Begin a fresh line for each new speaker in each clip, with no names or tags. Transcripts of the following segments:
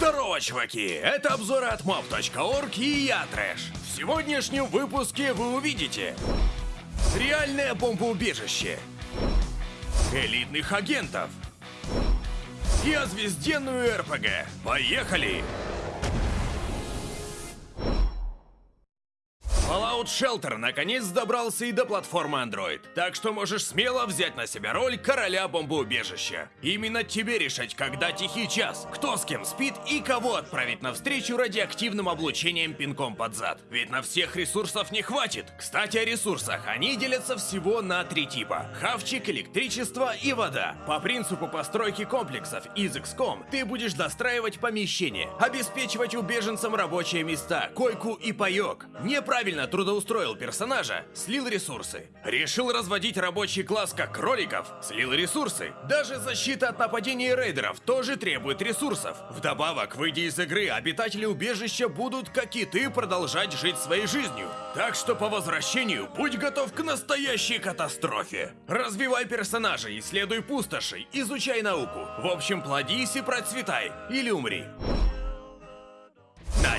Здорово, чуваки! Это обзоры от mob.org и я, Трэш. В сегодняшнем выпуске вы увидите Реальное бомбоубежище Элитных агентов И озвезденную РПГ Поехали! Fallout Shelter наконец добрался и до платформы Android, так что можешь смело взять на себя роль короля бомбоубежища. Именно тебе решать, когда тихий час, кто с кем спит и кого отправить навстречу радиоактивным облучением пинком под зад. Ведь на всех ресурсов не хватит. Кстати, о ресурсах. Они делятся всего на три типа. Хавчик, электричество и вода. По принципу постройки комплексов из XCOM ты будешь достраивать помещение, обеспечивать убеженцам рабочие места, койку и паёк. Неправильно трудоустроил персонажа, слил ресурсы. Решил разводить рабочий класс как кроликов, слил ресурсы. Даже защита от нападений рейдеров тоже требует ресурсов. Вдобавок, выйдя из игры, обитатели убежища будут, как и ты, продолжать жить своей жизнью. Так что по возвращению будь готов к настоящей катастрофе. Развивай персонажа, исследуй пустоши, изучай науку. В общем, плодись и процветай, или умри.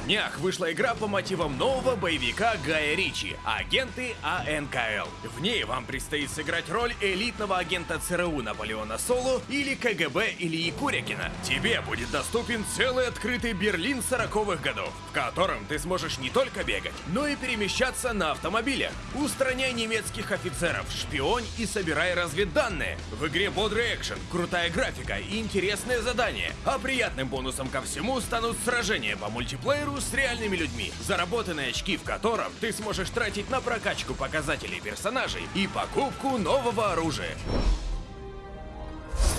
Днях вышла игра по мотивам нового боевика Гая Ричи «Агенты АНКЛ». В ней вам предстоит сыграть роль элитного агента ЦРУ Наполеона Соло или КГБ Ильи Курякина. Тебе будет доступен целый открытый Берлин 40-х годов, в котором ты сможешь не только бегать, но и перемещаться на автомобилях. Устраняй немецких офицеров, шпионь и собирай разведданные. В игре бодрый экшен, крутая графика и интересные задания. А приятным бонусом ко всему станут сражения по мультиплееру мультиплееру с реальными людьми, заработанные очки в котором ты сможешь тратить на прокачку показателей персонажей и покупку нового оружия.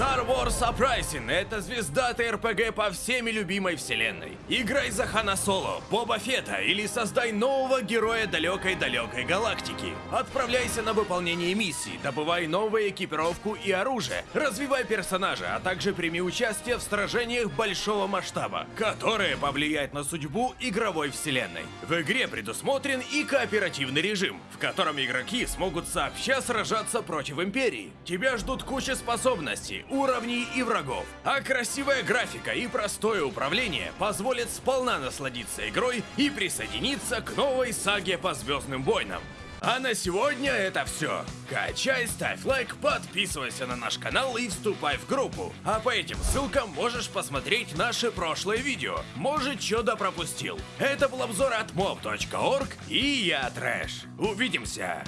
Star Wars Uprising — это звезда ТРПГ по всеми любимой вселенной. Играй за Хана Соло, Боба Фета или создай нового героя далекой-далекой галактики. Отправляйся на выполнение миссий, добывай новую экипировку и оружие, развивай персонажа, а также прими участие в сражениях большого масштаба, которые повлияют на судьбу игровой вселенной. В игре предусмотрен и кооперативный режим, в котором игроки смогут сообща сражаться против Империи. Тебя ждут куча способностей, уровней и врагов. А красивая графика и простое управление позволят сполна насладиться игрой и присоединиться к новой саге по Звездным войнам. А на сегодня это все. Качай, ставь лайк, подписывайся на наш канал и вступай в группу. А по этим ссылкам можешь посмотреть наши прошлые видео. Может, что-то пропустил. Это был обзор от mob.org и я Трэш. Увидимся!